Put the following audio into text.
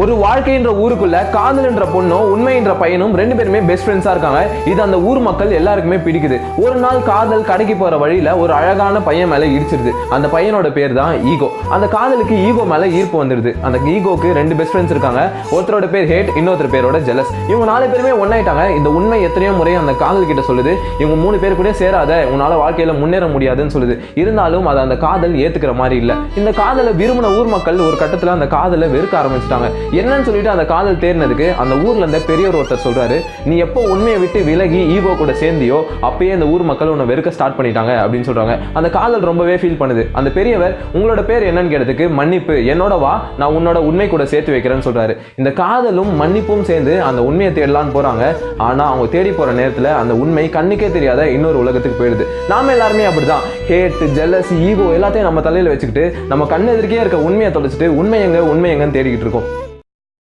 ஒரு வாழ்க்கைன்ற ஊருக்குள்ள காதல்ன்ற பொண்ணும் உண்மை என்ற பையனும் ரெண்டு பேருமே பெஸ்ட் ஃப்ரெண்ட்ஸா இருக்காங்க. இது அந்த ஊர் மக்கள் எல்லாருக்குமே பிடிக்குது. ஒரு நாள் காதல் கடைக்கு போற வழியில ஒரு அழகான பையன் மேல இடிச்சிருது. அந்த பையனோட பேர் தான் ஈகோ. அந்த காதலுக்கு ஈகோ மேல ஈர்ப்பு வந்துருது. அந்த ஈகோக்கு ரெண்டு பெஸ்ட் ஃப்ரெண்ட்ஸ் இருக்காங்க. ஒருத்தரோட பேர் ஹேட் இன்னொருத்தர் பேரோட ஜெலஸ் இவங்க நாலு பேருமே ஒன்னாயிட்டாங்க. இந்த உண்மை எத்தனையோ முறை அந்த காதல் கிட்ட சொல்லுது. இவங்க மூணு பேர் கூட சேராத உன்னால வாழ்க்கையில முன்னேற முடியாதுன்னு சொல்லுது. இருந்தாலும் அதை அந்த காதல் ஏத்துக்கிற மாதிரி இல்லை. இந்த காதலை விரும்பின ஊர் மக்கள் ஒரு கட்டத்தில் அந்த காதலை வெறுக்க ஆரம்பிச்சிட்டாங்க. என்னன்னு சொல்லிட்டு அந்த காதல் தேர்னதுக்கு அந்த ஊர்ல இருந்த பெரியவர் ஒருத்தர் சொல்றாரு நீ எப்போ உண்மையை விட்டு விலகி ஈகோ கூட சேர்ந்தியோ அப்பயே அந்த ஊர் மக்கள் உன்னை வெறுக்க ஸ்டார்ட் பண்ணிட்டாங்க அப்படின்னு சொல்றாங்க. அந்த காதல் ரொம்பவே ஃபீல் பண்ணுது. அந்த பெரியவர் உங்களோட பேர் என்னன்னு கேட்டதுக்கு மன்னிப்பு என்னோட வா நான் உன்னோட உண்மை கூட சேர்த்து வைக்கிறேன்னு சொல்றாரு. இந்த காதலும் மன்னிப்பும் சேர்ந்து அந்த உண்மையை தேடலான்னு போறாங்க. ஆனா அவங்க தேடி போற நேரத்துல அந்த உண்மை கண்ணுக்கே தெரியாத இன்னொரு உலகத்துக்கு போயிடுது. நாம எல்லாருமே அப்படிதான். ஹேட் ஜெல்லஸ் ஈகோ எல்லாத்தையும் நம்ம தலையில வச்சுக்கிட்டு நம்ம கண்ணு எதிர்க்கே இருக்க உண்மையை தொலைச்சிட்டு உண்மை எங்க உண்மை எங்கன்னு தேடிக்கிட்டு இருக்கோம்.